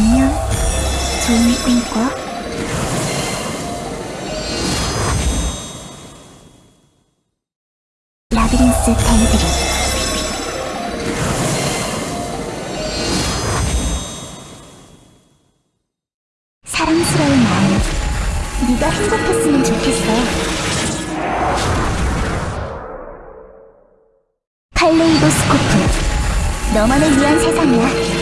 안녕. 좋은 꿈 꿔. 라비린스 댕드리. 사랑스러운 마음. 네가 행복했으면 좋겠어. 칼레이도스코프. 너만을 위한 세상이야.